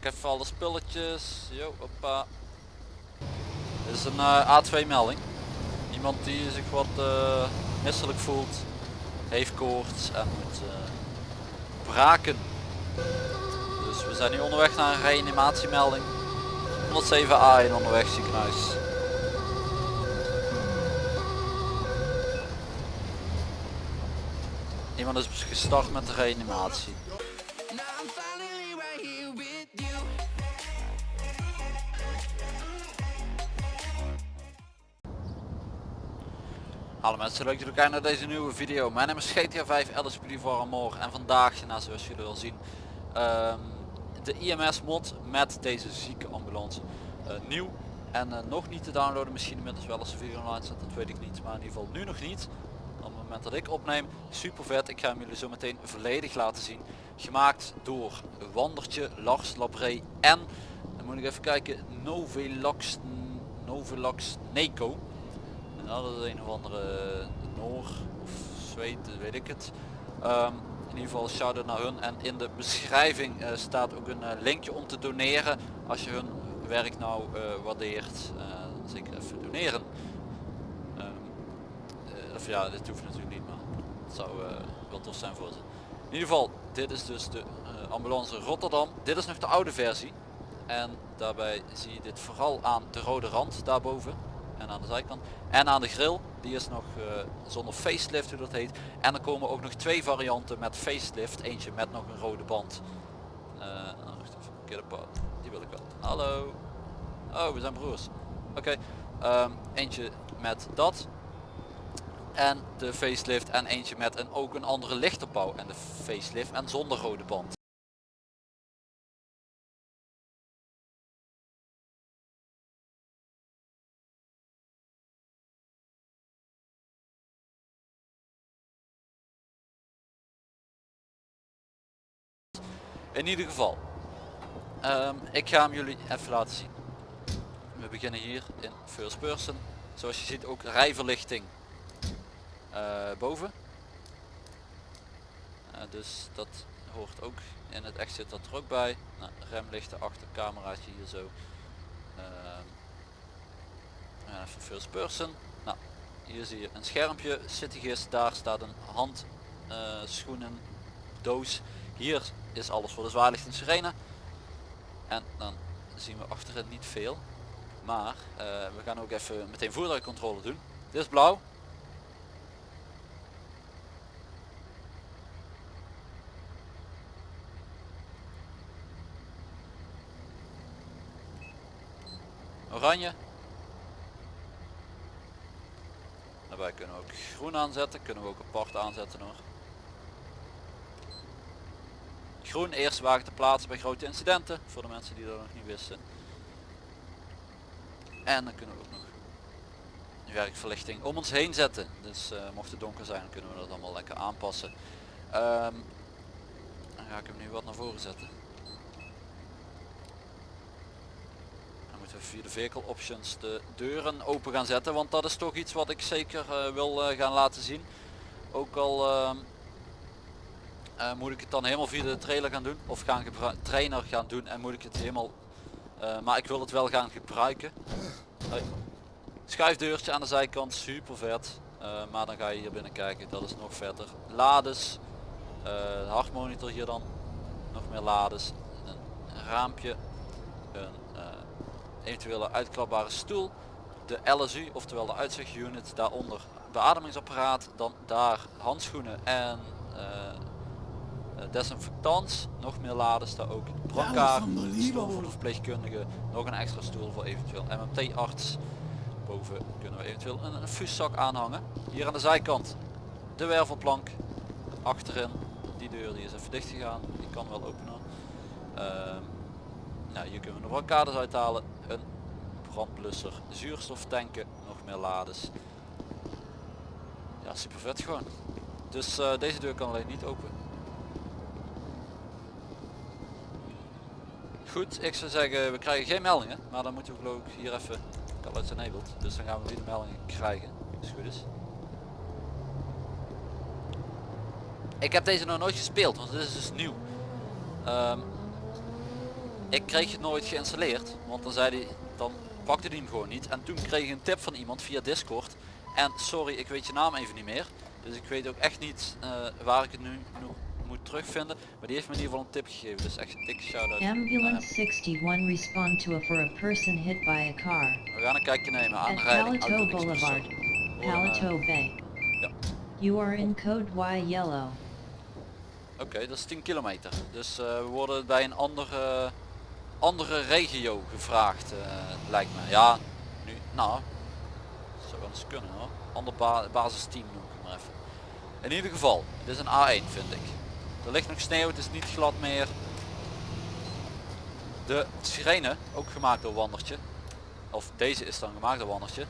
Pak even alle spulletjes. Jo, hoppa. Dit is een uh, A2 melding. Iemand die zich wat uh, misselijk voelt. Heeft koorts en moet uh, braken. Dus we zijn nu onderweg naar een reanimatiemelding. 107A in onderweg ziekenhuis. Iemand is gestart met de reanimatie. Hallo mensen, leuk dat jullie kijken naar deze nieuwe video. Mijn naam is GTA 5 LSPD voor Amor en vandaag, zoals jullie wel zien, um, de IMS mod met deze zieke ambulance uh, nieuw. En uh, nog niet te downloaden, misschien inmiddels wel als de video online staat, dat weet ik niet. Maar in ieder geval nu nog niet. Op het moment dat ik opneem, super vet. Ik ga hem jullie zo meteen volledig laten zien. Gemaakt door Wandertje, Lars Labré en, dan moet ik even kijken, Novelox, Novelox Neco dat is een of andere Noor of Zweed, weet ik het. Um, in ieder geval shout-out naar hun en in de beschrijving uh, staat ook een uh, linkje om te doneren als je hun werk nou waardeert. zeker even doneren. Um, of ja, dit hoeft natuurlijk niet, maar het zou wel tof zijn voor ze. In ieder geval, dit is dus de ambulance Rotterdam. Dit is nog de oude versie. En daarbij zie je dit vooral aan de rode rand daarboven en aan de zijkant. En aan de grill, die is nog uh, zonder facelift hoe dat heet. En er komen ook nog twee varianten met facelift. Eentje met nog een rode band. Uh, die wil ik wel. Hallo. Oh, we zijn broers. Oké. Um, eentje met dat. En de facelift en eentje met een, ook een andere lichterbouw en de facelift en zonder rode band. In ieder geval, um, ik ga hem jullie even laten zien. We beginnen hier in first person. Zoals je ziet ook rijverlichting uh, boven. Uh, dus dat hoort ook in het echt zit dat er ook bij. Nou, remlichten achter, cameraatje hier zo. Uh, even first person. Nou, hier zie je een schermpje, CityGIS, daar staat een handschoenen doos. Hier is alles voor de zwaarlicht en sirene. En dan zien we achterin niet veel. Maar uh, we gaan ook even meteen voertuigcontrole doen. Dit is blauw. Oranje. Daarbij kunnen we ook groen aanzetten. Kunnen we ook apart aanzetten hoor. Groen eerste wagen te plaatsen bij grote incidenten. Voor de mensen die dat nog niet wisten. En dan kunnen we ook nog werkverlichting om ons heen zetten. Dus uh, mocht het donker zijn kunnen we dat allemaal lekker aanpassen. Um, dan ga ik hem nu wat naar voren zetten. Dan moeten we via de vehicle options de deuren open gaan zetten. Want dat is toch iets wat ik zeker uh, wil uh, gaan laten zien. Ook al ehm, uh, moet ik het dan helemaal via de trailer gaan doen? Of gaan trainer gaan doen en moet ik het helemaal uh, maar ik wil het wel gaan gebruiken. Hoi. schuifdeurtje aan de zijkant super vet. Uh, maar dan ga je hier binnen kijken dat is nog verder lades hartmonitor hier dan. Nog meer lades een raampje een eventuele uitklapbare stoel de LSU oftewel de uitzichtunit daaronder. Beademingsapparaat dan daar handschoenen en desinfectants, nog meer lades daar ook. Brancard, stoel voor de verpleegkundige, nog een extra stoel voor eventueel MMT arts. Boven kunnen we eventueel een, een fuszak aanhangen. Hier aan de zijkant de wervelplank. Achterin, die deur die is even dicht gegaan, die kan wel openen. Uh, nou, hier kunnen we de brancades uithalen. Een brandblusser, zuurstoftanken, nog meer lades. Ja, super vet gewoon. Dus uh, deze deur kan alleen niet open. Goed, ik zou zeggen we krijgen geen meldingen, maar dan moeten we geloof ik hier even call enabled. Dus dan gaan we nu de meldingen krijgen, als het goed is. Ik heb deze nog nooit gespeeld, want dit is dus nieuw. Um, ik kreeg het nooit geïnstalleerd. Want dan zei hij, dan pakte hij hem gewoon niet. En toen kreeg ik een tip van iemand via Discord. En sorry, ik weet je naam even niet meer. Dus ik weet ook echt niet uh, waar ik het nu moet terugvinden. Maar die heeft me in ieder geval een tip gegeven. Dus echt een dikke shout-out. Ambulance 61 respond to a for a person hit by a car. We gaan een kijkje nemen. Aanrijding. Palato auto, Boulevard, Palato Bay. Ja. You are in code Y yellow. Oké, dat is 10 kilometer. Dus eh, we worden bij een andere, andere regio gevraagd, eh, lijkt me. Ja, nu, nou, zou wel eens kunnen hoor. Ander ba basisteam noem ik maar even. In ieder geval, dit is een A1 vind ik. Er ligt nog sneeuw, het is niet glad meer. De sirene, ook gemaakt door Wandertje. Of deze is dan gemaakt door Wandertje.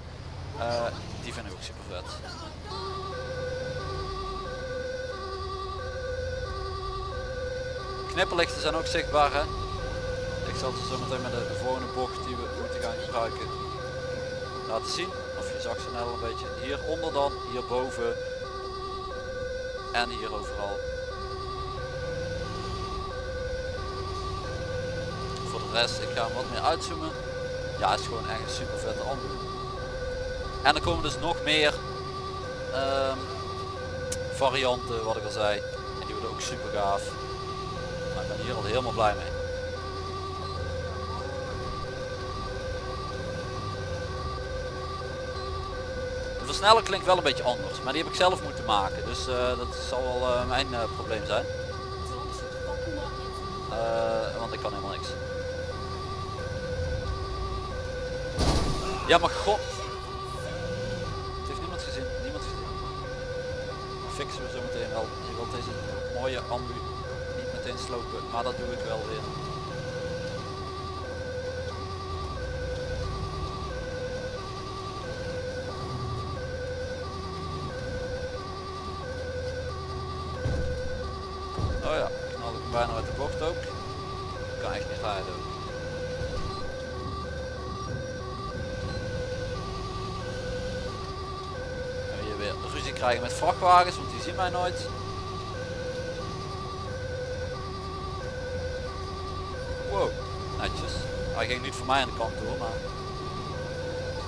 Uh, die vind ik ook super vet. Knipperlichten zijn ook zichtbaar hè. Ik zal ze zo meteen met de volgende bocht die we moeten gaan gebruiken laten zien. Of je zag ze net al een beetje. Hieronder dan, hierboven en hier overal. Voor de rest, ik ga hem wat meer uitzoomen. Ja, het is gewoon echt een super vette ambu. En er komen dus nog meer um, varianten, wat ik al zei. En die worden ook super gaaf. Maar ik ben hier al helemaal blij mee. De versneller klinkt wel een beetje anders, maar die heb ik zelf moeten maken. Dus uh, dat zal wel uh, mijn uh, probleem zijn. want ik kan helemaal niks. Ja maar god. Het heeft niemand gezien. Niemand gezien. Fixen we zo meteen wel. Je wilt deze mooie ambu niet meteen slopen. Maar dat doe ik wel weer. Oh ja, knal ik hem bijna uit de bocht ook. Kan echt niet rijden. En hier weer ruzie krijgen met vrachtwagens, want die zien mij nooit. Wow, netjes. Hij ging niet voor mij aan de kant door, maar...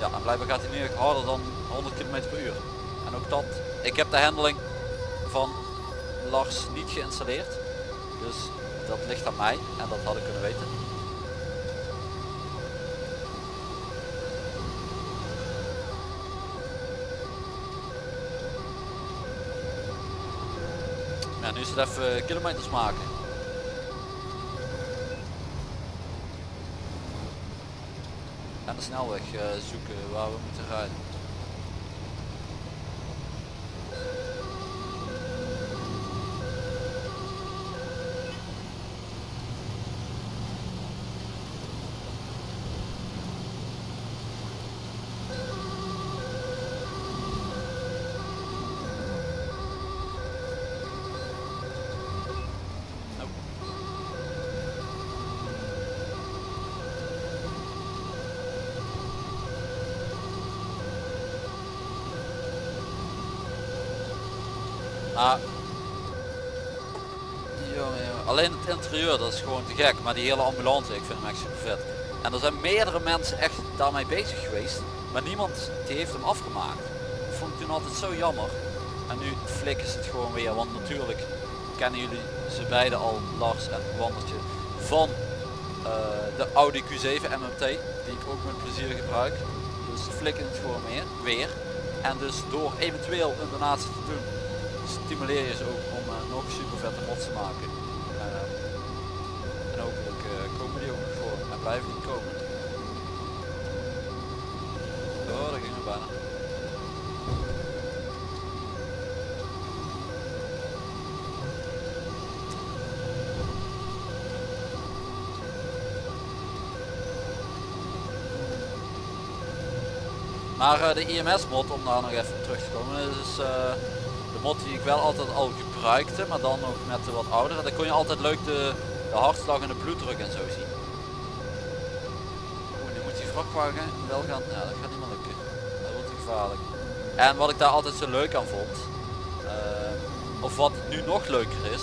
Ja, en blijkbaar gaat hij nu harder dan 100 km per uur. En ook dat, ik heb de handling van Lars niet geïnstalleerd. Dus dat ligt aan mij en dat had ik kunnen weten. Even kilometers maken. En de snelweg uh, zoeken waar we moeten rijden. Jongen. alleen het interieur dat is gewoon te gek. Maar die hele ambulance, ik vind hem echt super vet. En er zijn meerdere mensen echt daarmee bezig geweest. Maar niemand die heeft hem afgemaakt. Dat vond ik toen altijd zo jammer. En nu flikken ze het gewoon weer. Want natuurlijk kennen jullie ze beiden al, Lars en Wandertje, van uh, de Audi Q7 MMT. Die ik ook met plezier gebruik. Dus flikken het gewoon weer. En dus door eventueel een donatie te doen stimuleer je ze ook om uh, nog super vette mods te maken. Uh, en hopelijk uh, komen die ook voor en blijven die komen. Oh, daar gingen we bijna. Maar de IMS mod, om daar nog even terug te komen, is mod die ik wel altijd al gebruikte, maar dan nog met de wat oudere. Dan kon je altijd leuk de, de hartslag en de bloeddruk en zo zien. Nu moet die vrachtwagen wel gaan, ja dat gaat niet meer lukken. Dat wordt gevaarlijk. En wat ik daar altijd zo leuk aan vond, uh, of wat nu nog leuker is,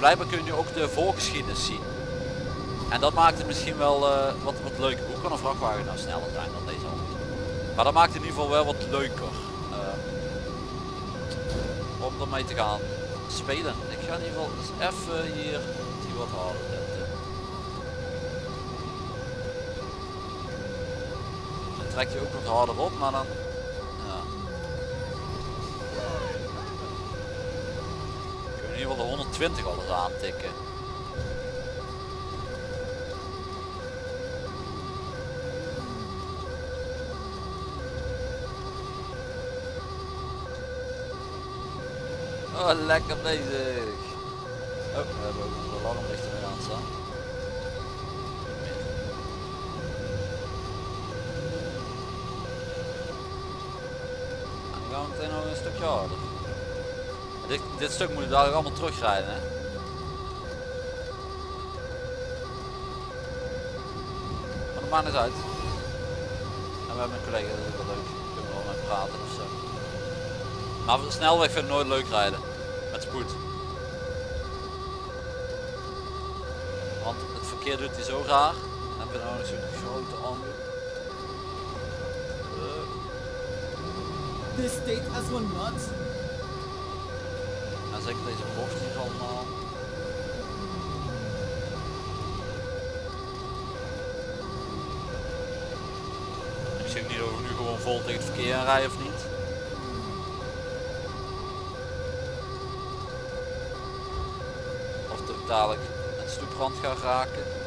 blijkbaar kun je nu ook de voorgeschiedenis zien. En dat maakt het misschien wel eh, wat, wat leuker. Hoe kan een vrachtwagen nou sneller zijn dan deze auto? Maar dat maakt in ieder geval wel wat leuker. eh, om ermee te gaan spelen. Ik ga in ieder geval eens even hier die wat harder zetten. Dan trek je ook wat harder op, maar dan... Ja. In ieder geval de 120 al eens aantikken. Oh, lekker bezig. Oh, we hebben ook onze alarmlichten weer aan staan. Dan gaan we meteen nog een stukje harder. Dit, dit stuk moet je dadelijk allemaal terugrijden, hè? Maar dat maakt niet uit. En we hebben een collega, dat is ook wel leuk. Kunnen we wel mee praten of zo. Maar op de snelweg vind ik nooit leuk rijden. Met spoed. Want het verkeer doet hij zo raar. Heb je nou nog zo'n grote ambu. Eh, This state has gone nuts. En zeker deze bocht hier allemaal. Ik ook niet of ik nu gewoon vol tegen het verkeer aan rij of niet. Of dat ik dadelijk het stoeprand ga raken.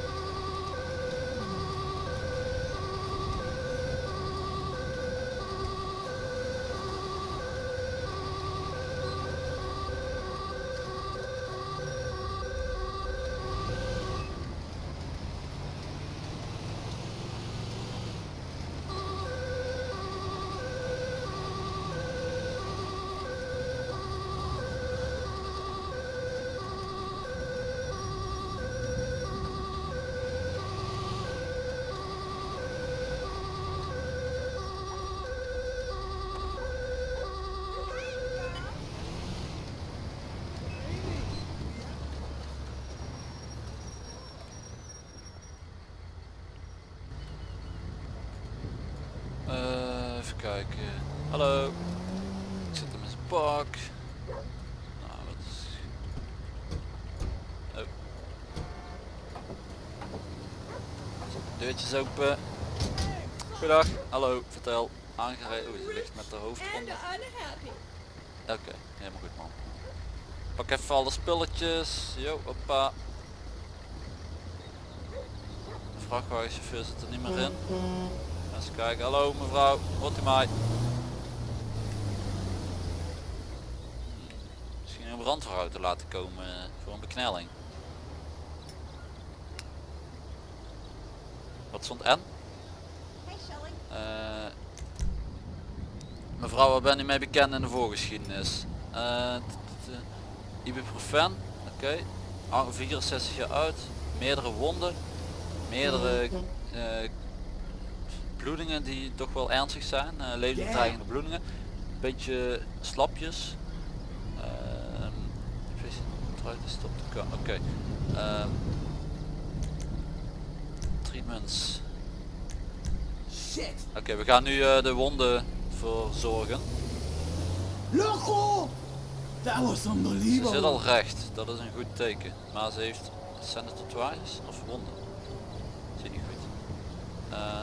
Eh, even kijken. Hallo. Ik zit hem in zijn pak. Nou, wat is... Oh. Deurtjes open. Goedendag. Hallo, vertel. Aangereden. Oeh, je ligt met de hoofd onder. Oké, helemaal goed man. Pak even alle spulletjes. Jo, hoppa. De vrachtwagenchauffeur zit er niet meer in. Eens kijken. Hallo mevrouw, hoort u mij? Misschien een brandweerauto laten komen eh, voor een beknelling. Wat stond N? Eh, mevrouw, waar ben u mee bekend in de voorgeschiedenis? Eh, Ibuprofen, oké. Ah, 64 jaar oud, meerdere wonden, meerdere bloedingen die toch wel ernstig zijn, eh levensbedreigende bloedingen, beetje slapjes. Ehm, stop te komen. Oké. Ehm, treatments. Shit! Oké, we gaan nu eh, de wonden verzorgen. Loco! That was Ze unbelievable. zit al recht, dat is een goed teken. Maar ze heeft, zijn het tatoeages of wonden? Zie niet goed. Eh,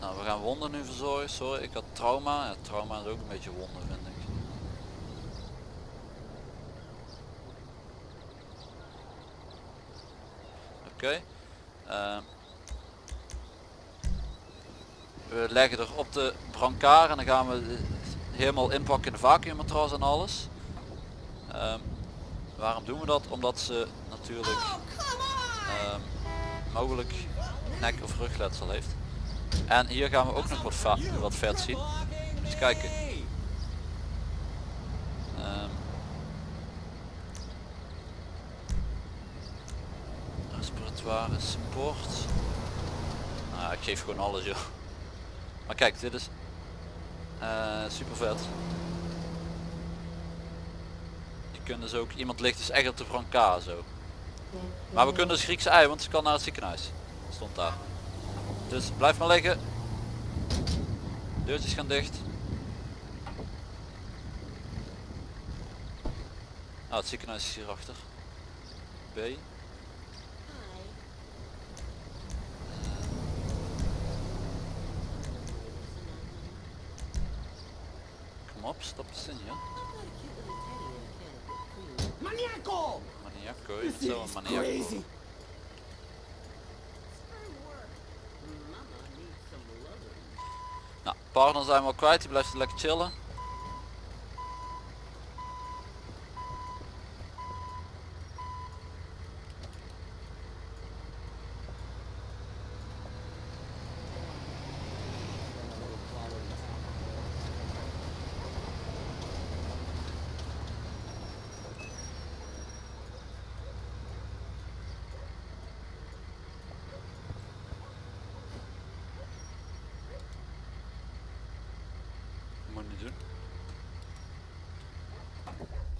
nou, we gaan wonden nu verzorgen. Sorry, ik had trauma. Ja, trauma is ook een beetje wonden vind ik. Oké. eh, we leggen er op de brancard en dan gaan we helemaal inpakken in de vacuümmatras en alles. Ehm, waarom doen we dat? Omdat ze natuurlijk ehm, mogelijk nek of rugletsel heeft. En hier gaan we ook nog wat, wat vet zien. Eens kijken. Ehm, respiratoire support. Nou, ik geef gewoon alles joh. Maar kijk, dit is eh super vet. kunnen ze ook, iemand ligt dus echt op de brancard zo. Maar we kunnen dus Griekse ei, want ze kan naar het ziekenhuis. Stond daar. Dus blijf maar liggen. Deurtjes gaan dicht. Nou, het ziekenhuis is hierachter. B. Kom op, stap eens in hier. Maniaco! Maniaco, je bent zo een maniaco. Partner zijn we al kwijt, die blijft lekker chillen.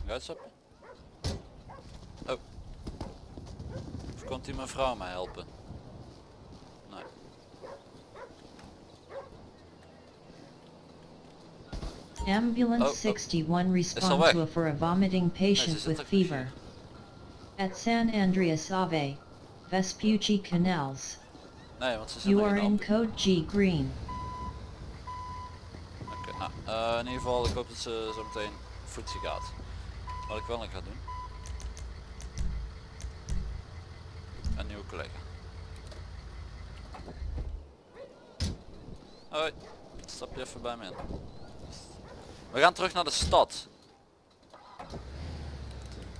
Moet niet doen. Oh. Of komt die mevrouw mij helpen? Nee. Ambulance Oh, oh. 61 respond to a for a vomiting patient zit with er fever. At San Andreas Ave, Vespucci Canals. Nee, want ze zijn You are in code G green. Eh, in ieder geval, ik hoop dat ze zo meteen voetsie gaat. Wat ik wel nog ga doen. Een nieuwe collega. Hoi, stap je even bij me in. We gaan terug naar de stad.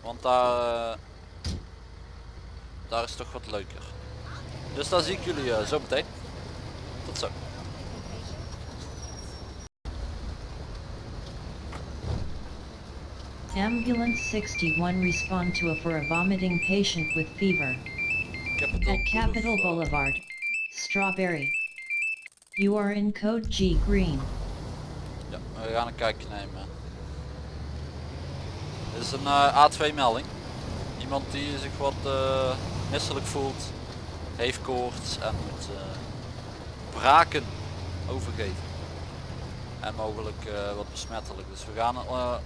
Want daar, eh, daar is toch wat leuker. Dus daar zie ik jullie eh, zo meteen. Tot zo. Ambulance 61 respond to a for a vomiting patient with fever. Capital, At Capitol Boulevard, Strawberry. You are in code G green. Ja, we gaan een kijkje nemen. Dit is een eh, A2 melding. Iemand die zich wat eh, misselijk voelt, heeft koorts en moet eh, braken overgeven. En mogelijk wat besmettelijk. Dus we gaan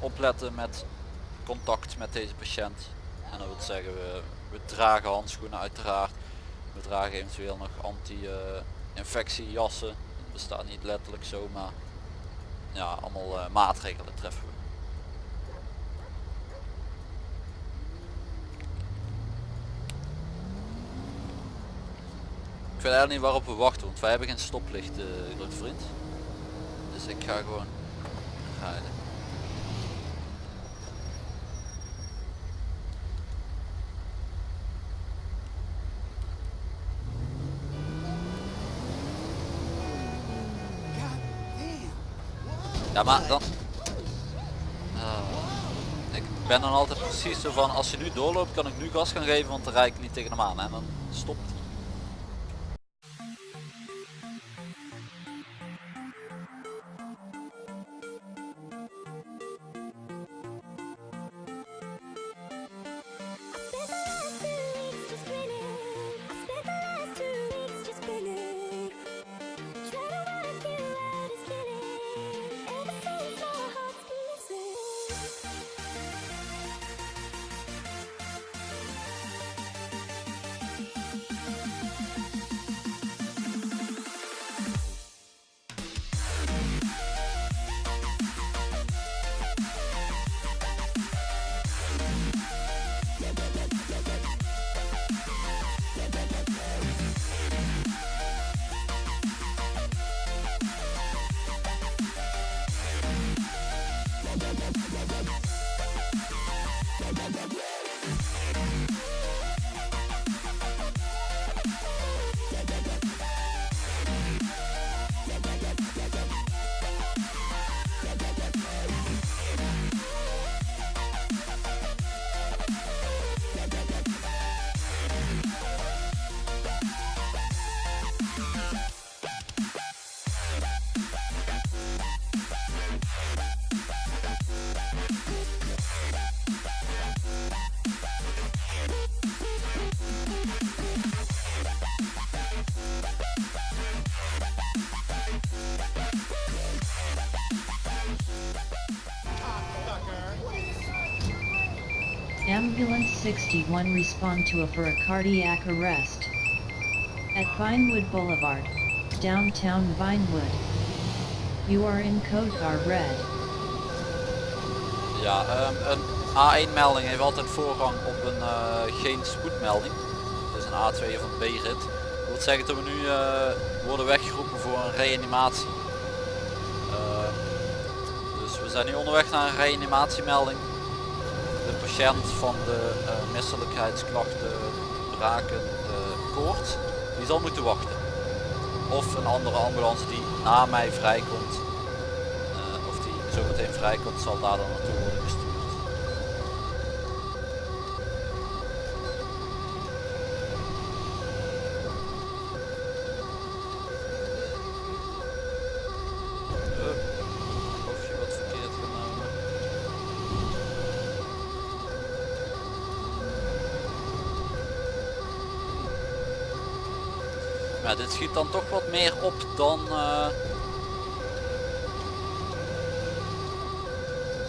opletten met contact met deze patiënt. En dat wil zeggen, we, we dragen handschoenen uiteraard. We dragen eventueel nog anti-infectiejassen. Dat bestaat niet letterlijk zo, maar ja, allemaal eh, maatregelen treffen we. Ik weet eigenlijk niet waarop we wachten, want wij hebben geen stoplicht, eh grote vriend. Dus ik ga gewoon rijden. Ja, maar dan... Ah, ik ben dan altijd precies zo van, als je nu doorloopt kan ik nu gas gaan geven, want dan rijd ik niet tegen hem aan. En dan stopt Ambulance 61 respond to a for a cardiac arrest. At Vinewood Boulevard, downtown Vinewood. You are in code car red. Ja, ehm, een A1 melding heeft altijd voorrang op een eh, geen spoedmelding. Dus een A2 of een B-rit. Dat wil zeggen dat we nu eh, worden weggeroepen voor een reanimatie. Ehm, dus we zijn nu onderweg naar een reanimatiemelding. De patiënt van de uh, misselijkheidsklachten braken koorts, die zal moeten wachten. Of een andere ambulance die na mij vrijkomt of die zo meteen vrijkomt zal daar dan naartoe worden gestuurd. Uh, of je wat verkeerd genomen. Maar dit schiet dan toch wat meer op dan eh,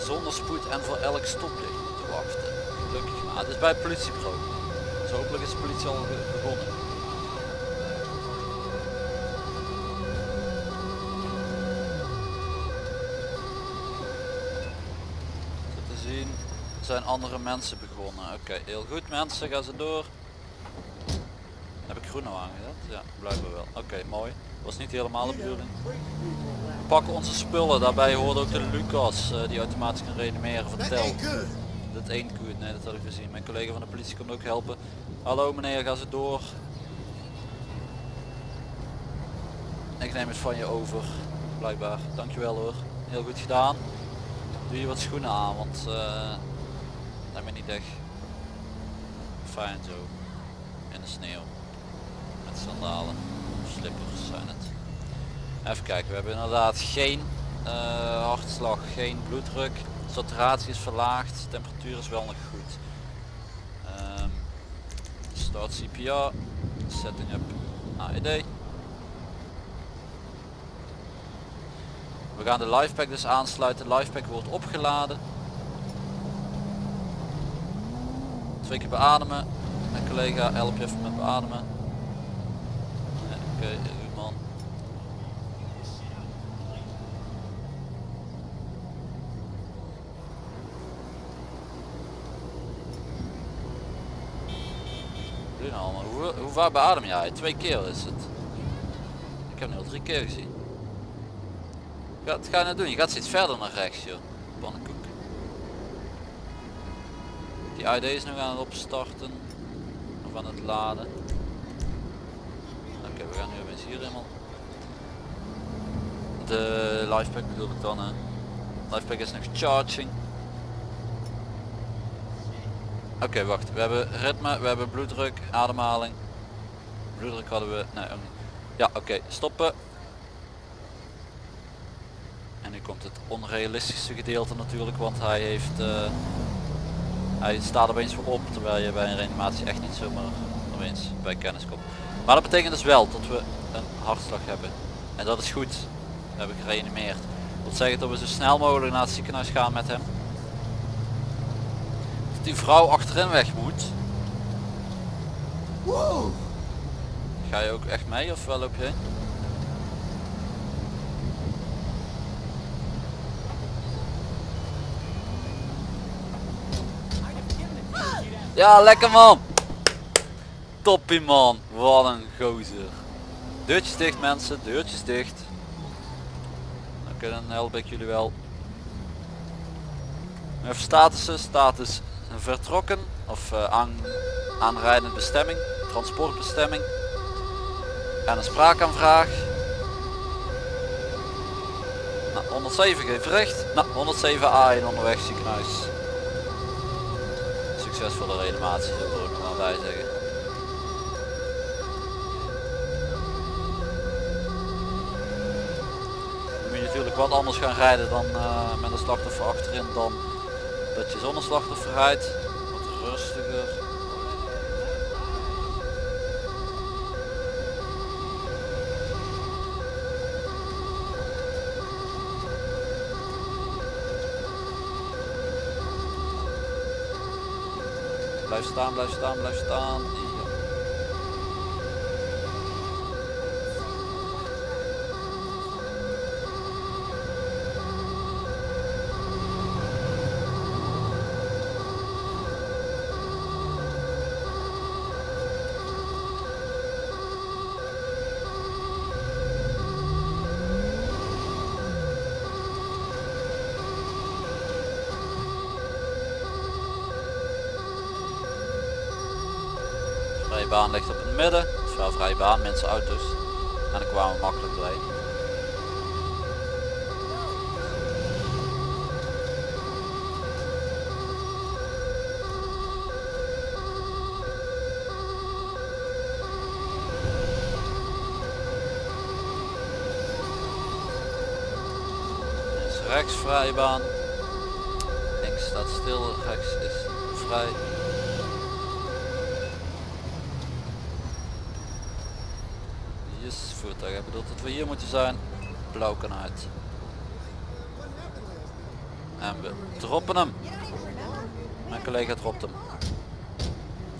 zonder spoed en voor elk stoplicht moeten wachten. Gelukkig maar. Het is bij het politiebureau. Dus hopelijk is de politie al begonnen. Te zien zijn andere mensen begonnen. Oké, heel goed mensen, gaan ze door. Nou aangezet? Ja, blijkbaar wel. Oké, mooi. Was niet helemaal de bedoeling. We pakken onze spullen, daarbij hoort ook de Lucas eh, die automatisch kan reanimeren vertel. Dat één goed, nee dat had ik gezien. Mijn collega van de politie komt ook helpen. Hallo meneer, ga ze door. Ik neem het van je over, blijkbaar. Dankjewel hoor. Heel goed gedaan. Doe je wat schoenen aan, want eh lijkt me niet echt fijn zo. In de sneeuw. Het. Even kijken, we hebben inderdaad geen eh, hartslag, geen bloeddruk. Saturatie is verlaagd, temperatuur is wel nog goed. Ehm, start CPR, setting up AED. We gaan de lifepack dus aansluiten. De lifepack wordt opgeladen. Twee keer beademen. Mijn collega help je even met beademen. Goed man. Doe nou? Hoe, hoe vaak beadem jij? Twee keer is het. Ik heb nu al drie keer gezien. Wat ga je nou doen? Je gaat steeds verder naar rechts joh. Pannenkoek. Die ID is nog aan het opstarten. Of aan het laden. We gaan nu opeens hier helemaal. De lifepack bedoel ik dan. Hè. Lifepack is nog charging. Oké, wacht. We hebben ritme, we hebben bloeddruk, ademhaling. Bloeddruk hadden we. Nee, ook niet. Ja, oké, stoppen. En nu komt het onrealistische gedeelte natuurlijk, want hij heeft. eh, hij staat opeens voor op, terwijl je bij een reanimatie echt niet zomaar opeens bij kennis komt. Maar dat betekent dus wel dat we een hartslag hebben. En dat is goed. We hebben gereanimeerd. Dat wil zeggen dat we zo snel mogelijk naar het ziekenhuis gaan met hem. Dat die vrouw achterin weg moet. Whoa! Ga je ook echt mee of wel loop je heen? Ja, lekker man! Toppie man, wat een gozer. Deurtjes dicht mensen, deurtjes dicht. Oké, dan help ik jullie wel. Even statussen, status vertrokken of eh, aan, aanrijdende bestemming, transportbestemming. En een spraakaanvraag. Nou, 107 geeft recht. Nou, 107 A1 onderweg ziekenhuis. Succesvolle reanimatie, zo wil ik maar bij zeggen. Dan moet je natuurlijk wat anders gaan rijden dan eh, met een slachtoffer achterin dan dat je zonder slachtoffer rijdt. Wat rustiger. Blijf staan, blijf staan, blijf staan. Ja. Vrije baan ligt op het midden. Is wel vrije baan, mensen auto's. En dan kwamen we makkelijk doorheen. Rechts vrije baan. Links staat stil, rechts is vrij. Dat we hier moeten zijn. Blauw kan uit. En we droppen hem. Mijn collega dropt hem.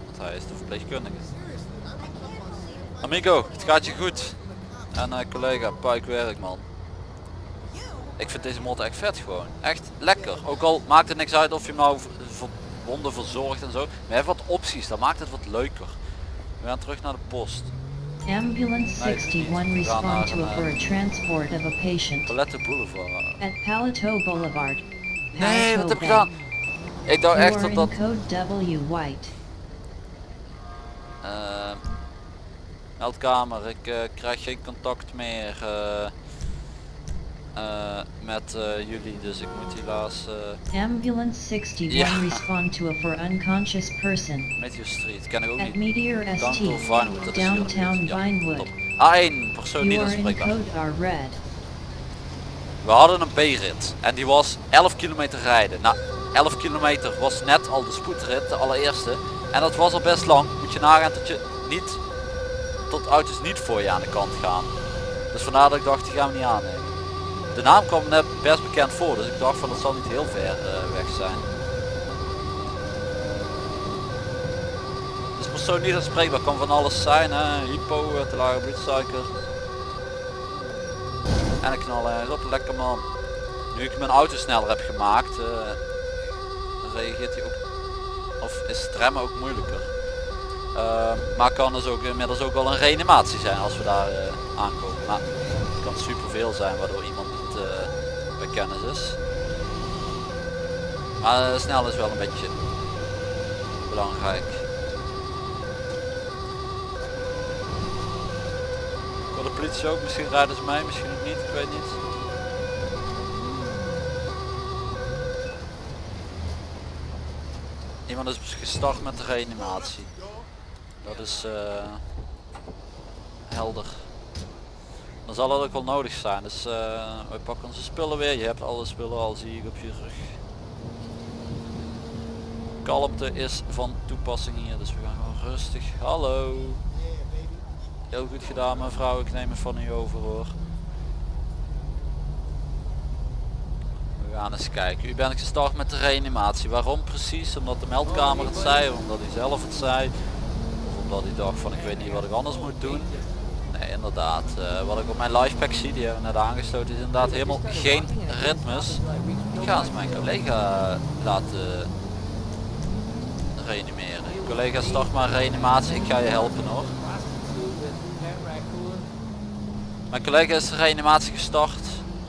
Want hij is de verpleegkundige. Amigo, het gaat je goed. En eh, collega, puik werk man. Ik vind deze motor echt vet gewoon. Echt lekker. Ook al maakt het niks uit of je hem nou verbonden verzorgt en zo. Maar je wat opties, dat maakt het wat leuker. We gaan terug naar de post. Ambulance Nee, 61 niet. We gaan respond to a for a transport of a patient Palette Boulevard. at Paleto Boulevard. Nee, wat heb ik gedaan? Ik dacht echt dat dat... code W White. eh, meldkamer, ik eh, krijg geen contact meer eh, eh, met eh, jullie, dus ik moet helaas eh Ambulance 61 Ja. respond to a for unconscious person Meteor Street, ken ik ook at niet. Meteor ST, Dankel Vinewood, dat downtown Vinewood. A1, persoon code R red. We hadden een B-rit en die was 11 kilometer rijden. Nou, 11 kilometer was net al de spoedrit, de allereerste. En dat was al best lang. Moet je nagaan dat je niet, tot auto's niet voor je aan de kant gaan. Dus vandaar dat ik dacht, die gaan we niet aannemen. De naam kwam net best bekend voor, dus ik dacht van dat zal niet heel ver eh, weg zijn. Dus persoon niet aanspreekbaar, kan van alles zijn, hè? hypo, eh, te lage bloedsuiker. En ik knal ergens op, lekker man. Nu ik mijn auto sneller heb gemaakt, eh, reageert hij ook, of is remmen ook moeilijker. Eh, maar kan dus ook inmiddels ook wel een reanimatie zijn als we daar eh, aankomen. Maar het kan superveel zijn waardoor iemand eh, kennis is. Maar eh, snel is wel een beetje belangrijk. Voor de politie ook, misschien rijden ze mij, misschien niet, ik weet niet. Iemand is gestart met de reanimatie. Dat is eh, helder. Dan zal het ook wel nodig zijn. Dus eh we pakken onze spullen weer. Je hebt alle spullen al zie ik op je rug. Kalmte is van toepassing hier, dus we gaan gewoon rustig. Hallo. Heel goed gedaan mevrouw, ik neem het van u over hoor. We gaan eens kijken. U bent gestart met de reanimatie. Waarom precies? Omdat de meldkamer het zei, omdat hij zelf het zei. Of omdat hij dacht van ik weet niet wat ik anders moet doen. Nee inderdaad, eh, wat ik op mijn livepack zie, die hebben we net aangesloten, is inderdaad helemaal geen ritmes. Ik ga eens mijn collega laten reanimeren. Collega start maar reanimatie, ik ga je helpen hoor. Mijn collega is reanimatie gestart.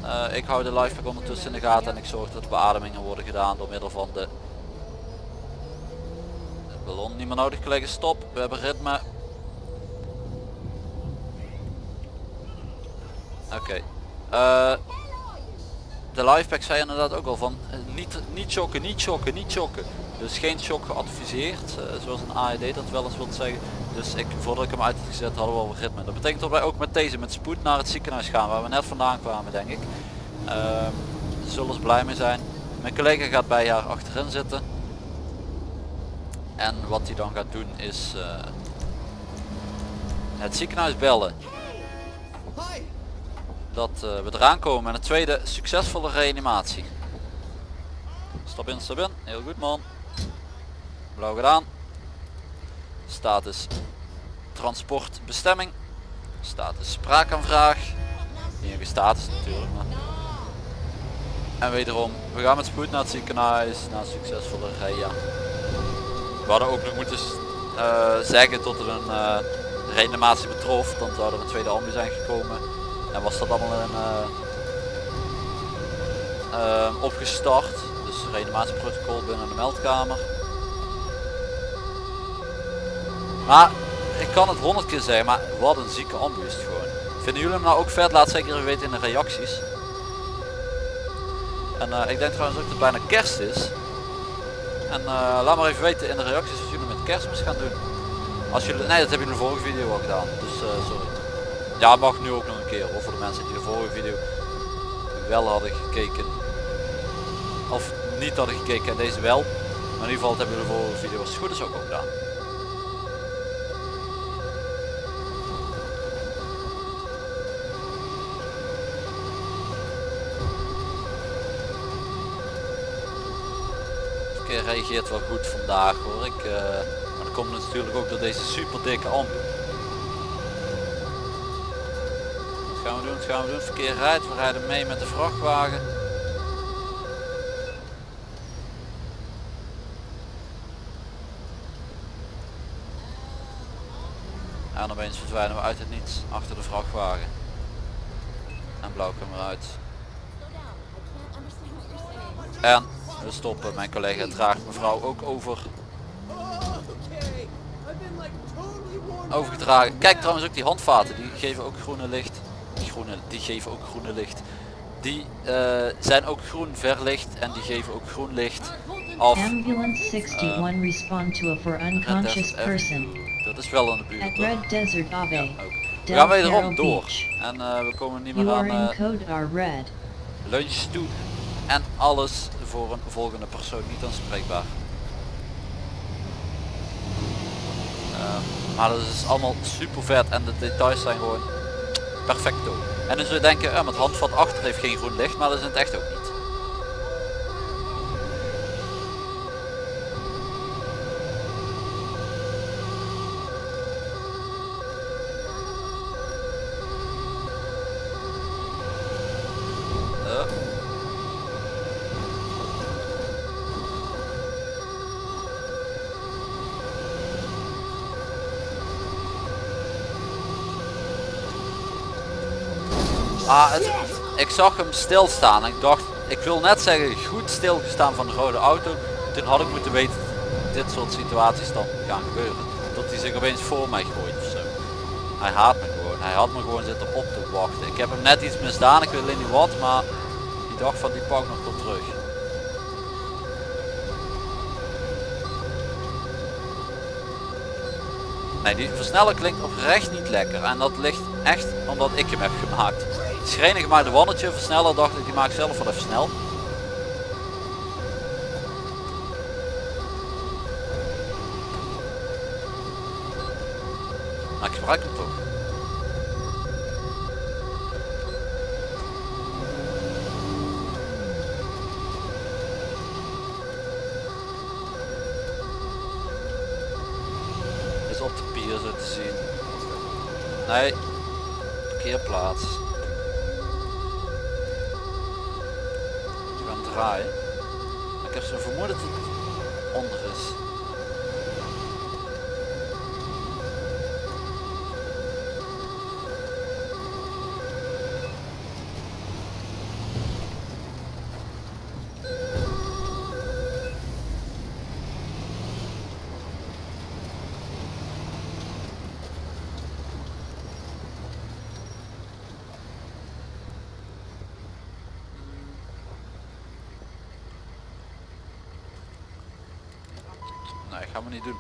Eh, ik hou de livepack ondertussen in de gaten en ik zorg dat de beademingen worden gedaan door middel van de, de ballon. Niet meer nodig collega, stop. We hebben ritme. Oké. Eh, de livepack zei inderdaad ook al van eh, niet, niet chokken, niet chokken, niet chokken. Dus geen shock geadviseerd, eh, zoals een AED dat wel eens wil zeggen. Dus ik, voordat ik hem uit had gezet hadden we al ritme. Dat betekent dat wij ook met deze met spoed naar het ziekenhuis gaan waar we net vandaan kwamen denk ik. Ehm, zullen ze blij mee zijn. Mijn collega gaat bij haar achterin zitten. En wat hij dan gaat doen is het ziekenhuis bellen. Hi! Dat eh, we eraan komen met een tweede succesvolle reanimatie. Stap in, stap in. Heel goed man. Blauw gedaan. Status transportbestemming. Status spraakaanvraag. Een status natuurlijk. Maar. En wederom, we gaan met spoed naar het ziekenhuis na succesvolle rea. We hadden ook nog moeten eh, zeggen tot er een eh, reanimatie betrof, dan zou er een tweede ambu zijn gekomen. En was dat allemaal een, eh, opgestart. Dus reanimatieprotocol binnen de meldkamer. Maar ik kan het honderd keer zeggen, maar wat een zieke ambu is het gewoon. Vinden jullie hem nou ook vet? Laat zeker even weten in de reacties. En eh, ik denk trouwens ook dat het bijna kerst is. En laat maar even weten in de reacties wat jullie met kerstmis gaan doen. Als jullie, nee dat hebben jullie in de vorige video al gedaan. Dus sorry. Ja mag nu ook nog een keer. Of voor de mensen die de vorige video wel hadden gekeken. Of niet hadden gekeken en deze wel. Maar in ieder geval hebben jullie de vorige video als het goed is ook al gedaan. Reageert wel goed vandaag hoor ik. eh, maar dat komt natuurlijk ook door deze super dikke ambu. Wat gaan we doen? Wat gaan we doen? Verkeer rijdt. We rijden mee met de vrachtwagen. En opeens verdwijnen we uit het niets achter de vrachtwagen. En blauw komt eruit. En we stoppen. Mijn collega draagt mevrouw ook over. Overgedragen. Kijk trouwens ook die handvaten. Die geven ook groene licht. Die, groene, die geven ook groene licht. Die eh, zijn ook groen verlicht. En die geven ook groen licht af. Ambulance 61 respond to a for unconscious F. person. Dat is wel in de buurt. At hoor. Red Desert Ave. Ja, ook. We gaan wederom door. En eh, we komen niet meer aan eh, lunch toe. En alles voor een volgende persoon niet aanspreekbaar. Ehm, maar dat is allemaal super vet en de details zijn gewoon perfecto. En dan zul je denken, met handvat achter heeft geen groen licht, maar dat is het echt ook niet. Eh. Ah, het, ik zag hem stilstaan en ik dacht, ik wil net zeggen goed stilgestaan van de rode auto. Toen had ik moeten weten dit soort situaties dan gaan gebeuren. Dat hij zich opeens voor mij gooit of zo. Hij haat me gewoon. Hij had me gewoon zitten op te wachten. Ik heb hem net iets misdaan, ik weet niet wat, maar die dacht van die pak nog tot terug. Nee, die versneller klinkt oprecht niet lekker. En dat ligt echt omdat ik hem heb gemaakt. Schrenig maar de wannetje versneller dacht ik die maak ik zelf wel even snel. Maar ik gebruik hem toch. Is op de pier zo te zien. Nee, parkeerplaats. Ik heb zo'n vermoeden dat het onder is. Nee, gaan we niet doen.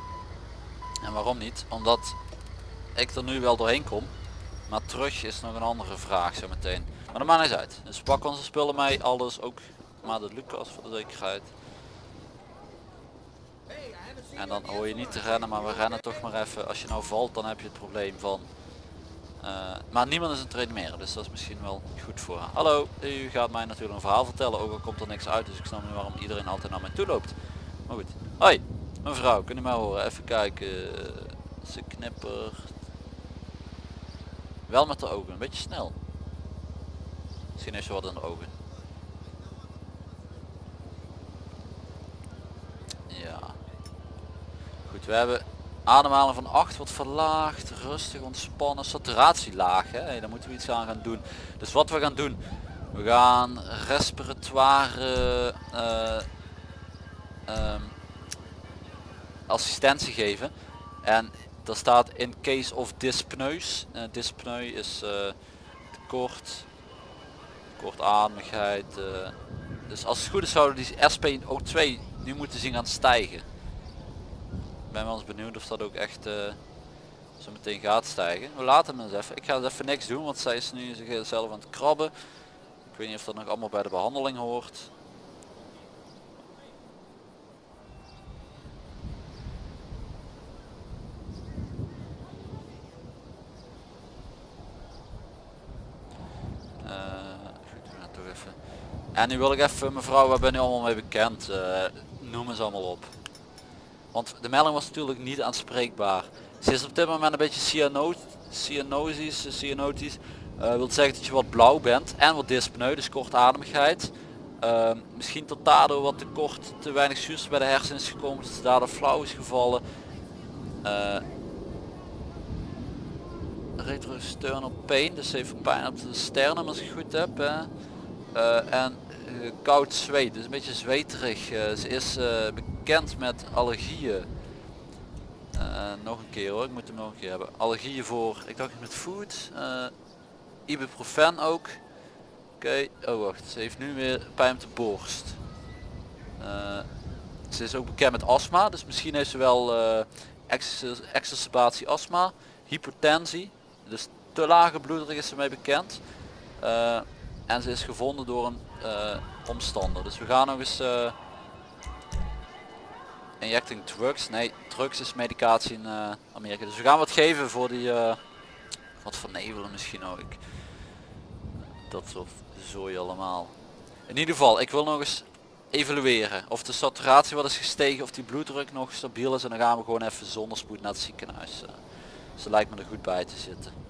En waarom niet? Omdat ik er nu wel doorheen kom. Maar terug is nog een andere vraag zo meteen. Maar dat maakt niet uit. Dus pak onze spullen mee, alles ook. Maar de Lucas voor de zekerheid. En dan hoor je niet te rennen, maar we rennen toch maar even. Als je nou valt, dan heb je het probleem van... eh, maar niemand is een traineren, dus dat is misschien wel goed voor haar. Hallo, u gaat mij natuurlijk een verhaal vertellen, ook al komt er niks uit, dus ik snap niet waarom iedereen altijd naar mij toe loopt. Maar goed. Hoi, mevrouw, kun je mij horen? Even kijken. Ze knippert. Wel met de ogen, een beetje snel. Misschien heeft ze wat in de ogen. Ja. Goed, we hebben ademhaling van 8 wordt verlaagd, rustig ontspannen, saturatie laag. Hè? Daar moeten we iets aan gaan doen. Dus wat we gaan doen, we gaan respiratoire eh, ehm, assistentie geven. En daar staat in case of dyspneus. Uh, dyspneu is uh, tekort, kortademigheid. Uh, dus als het goed is zouden die SpO2 nu moeten zien gaan stijgen. Ik ben wel eens benieuwd of dat ook echt zo meteen gaat stijgen. We laten hem eens even. Ik ga eens even niks doen, want zij is nu zichzelf aan het krabben. Ik weet niet of dat nog allemaal bij de behandeling hoort. En nu wil ik even, mevrouw, waar ben je allemaal mee bekend? Uh, noem eens allemaal op. Want de melding was natuurlijk niet aanspreekbaar. Ze is op dit moment een beetje cyano cyanosis, cyanotisch. Uh, wil zeggen dat je wat blauw bent en wat dyspneu, dus kortademigheid. Uh, misschien tot daardoor wat tekort, te weinig zuurstof bij de hersenen is gekomen, dat ze daardoor flauw is gevallen. Uh, retrosternal pain, dus even pijn op de sternum als ik goed heb. Hè. En koud zweet, dus een beetje zweterig. Uh, ze is bekend met allergieën. nog een keer hoor, ik moet hem nog een keer hebben. Allergieën voor, ik dacht met food. ibuprofen ook. Oké, oh wacht, ze heeft nu weer pijn op de borst. ze is ook bekend met astma, dus misschien heeft ze wel exacerbatie astma. Hypertensie, dus te lage bloeddruk is ze mee bekend. En ze is gevonden door een uh, omstander. Dus we gaan nog eens uh, injecting drugs. Nee, drugs is medicatie in uh, Amerika. Dus we gaan wat geven voor die wat vernevelen misschien ook. Dat soort zooi allemaal. In ieder geval, ik wil nog eens evalueren of de saturatie wat is gestegen, of die bloeddruk nog stabiel is en dan gaan we gewoon even zonder spoed naar het ziekenhuis. Ze lijkt me er goed bij te zitten.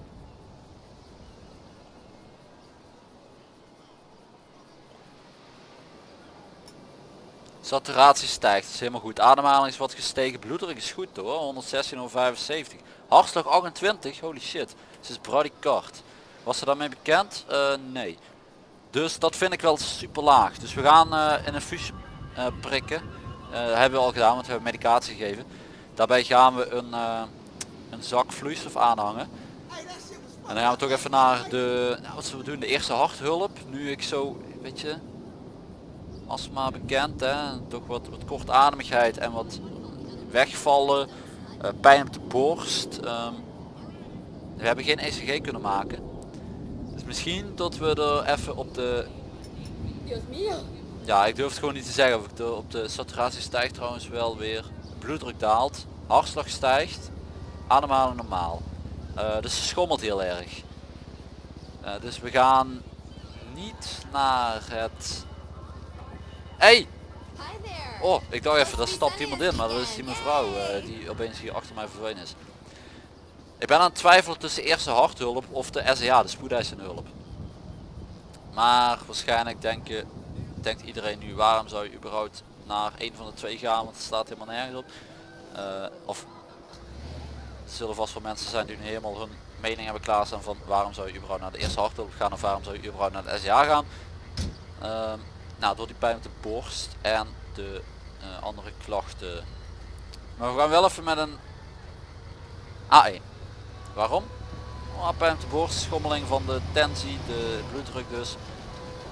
Saturatie stijgt, dat is helemaal goed. Ademhaling is wat gestegen, bloeddruk is goed hoor, 116 over 75. Hartslag 28, holy shit. Ze is bradykard. Was ze daarmee bekend? Uh, nee. Dus dat vind ik wel super laag. Dus we gaan uh, in een fusje uh, prikken. hebben we al gedaan, want we hebben medicatie gegeven. Daarbij gaan we een, een zak vloeistof aanhangen. En dan gaan we toch even naar de, nou, wat zullen we doen, de eerste harthulp. Nu ik zo, weet je, astma bekend. Hè? Toch wat, wat kortademigheid en wat wegvallen. Uh, pijn op de borst. Um, we hebben geen ECG kunnen maken. Dus misschien dat we er even op de... Ja, ik durf het gewoon niet te zeggen. Of ik de, op de saturatie stijgt trouwens wel weer. Bloeddruk daalt. Hartslag stijgt. Ademhalen normaal. Uh, dus ze schommelt heel erg. Uh, dus we gaan niet naar het Hey! Oh, ik dacht even, daar stapt iemand in, maar dat is die mevrouw uh, die opeens hier achter mij verdwenen is. Ik ben aan het twijfelen tussen eerste harthulp of de SEA, de spoedeisende hulp. Maar waarschijnlijk denken, denkt iedereen nu, waarom zou je überhaupt naar een van de twee gaan, want het staat helemaal nergens op. Uh, of er zullen vast wel mensen zijn die nu helemaal hun mening hebben klaarstaan van waarom zou je überhaupt naar de eerste harthulp gaan of waarom zou je überhaupt naar de SEA gaan. Uh, nou, door die pijn op de borst en de uh, andere klachten. Maar we gaan wel even met een A1. Waarom? Oh, pijn op de borst, schommeling van de tensie, de bloeddruk dus.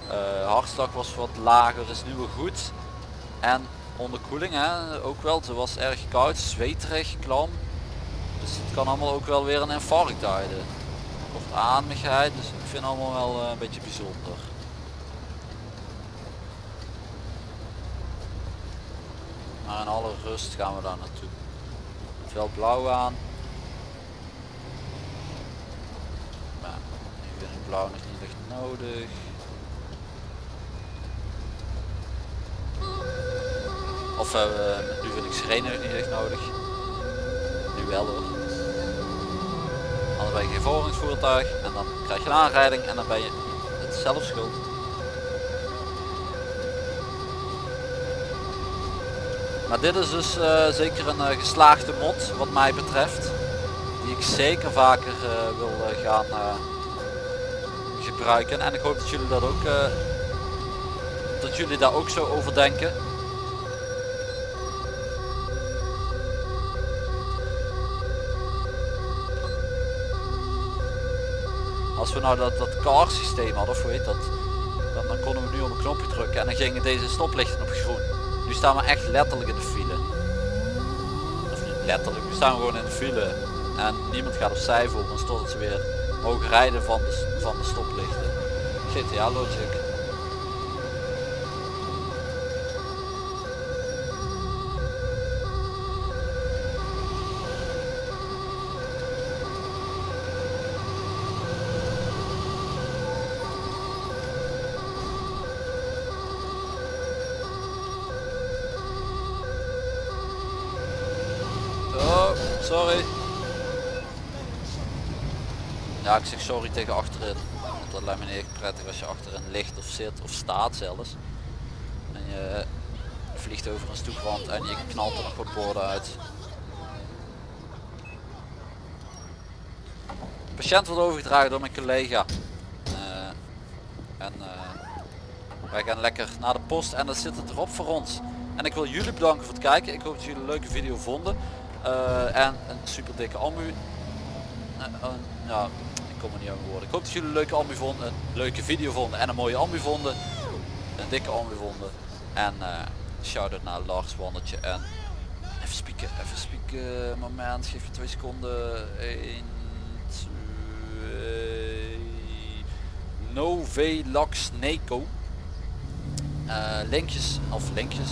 Uh, hartslag was wat lager, is nu weer goed. En onderkoeling hè, ook wel, ze was erg koud, zweterig, klam. Dus het kan allemaal ook wel weer een infarct duiden. Kortademigheid, dus ik vind allemaal wel uh, een beetje bijzonder. Maar in alle rust gaan we daar naartoe. Het blauw aan. Maar nu vind ik blauw nog niet echt nodig. Of uh, nu vind ik sirene niet echt nodig. Nu wel hoor. dan ben je geen volgeringsvoertuig en dan krijg je een aanrijding en dan ben je het zelf schuld. Maar dit is dus eh, zeker een eh, geslaagde mod wat mij betreft. Die ik zeker vaker eh, wil gaan gebruiken. En ik hoop dat jullie dat ook dat jullie daar ook zo over denken. Als we nou dat, dat car systeem hadden, of heet dat, dan, dan konden we nu op een knopje drukken en dan gingen deze stoplichten op groen. Nu staan we echt letterlijk in de file. Of niet letterlijk, nu staan we gewoon in de file. En niemand gaat opzij voor ons totdat ze weer mogen rijden van de, van de stoplichten. GTA logic. Oh, sorry. Ja, ik zeg sorry tegen achterin. Want dat lijkt me niet echt prettig als je achterin ligt of zit of staat zelfs. En je vliegt over een stoeprand en je knalt er nog wat borden uit. De patiënt wordt overgedragen door mijn collega. Eh, en eh, wij gaan lekker naar de post en dat zit het erop voor ons. En ik wil jullie bedanken voor het kijken. Ik hoop dat jullie een leuke video vonden. Eh, en een super dikke ambu. Eh, eh, ja, ik kom er niet aan woorden. Ik hoop dat jullie een leuke ambu vonden, een leuke video vonden en een mooie ambu vonden. Een dikke ambu vonden. En eh shout-out naar Lars Wandertje en even spieken, even spieken, moment, geef je twee seconden. 1, 2, Novelax Neko. Eh, linkjes of linkjes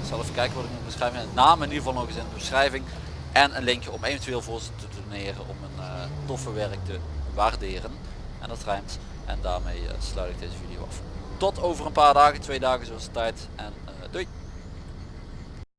ik zal even kijken wat ik moet beschrijven naam in ieder geval nog eens in de beschrijving en een linkje om eventueel voor ze te doneren om een eh, toffe werk te waarderen. En dat rijmt en daarmee eh, sluit ik deze video af. Tot over een paar dagen. Twee dagen zoals de tijd. En eh,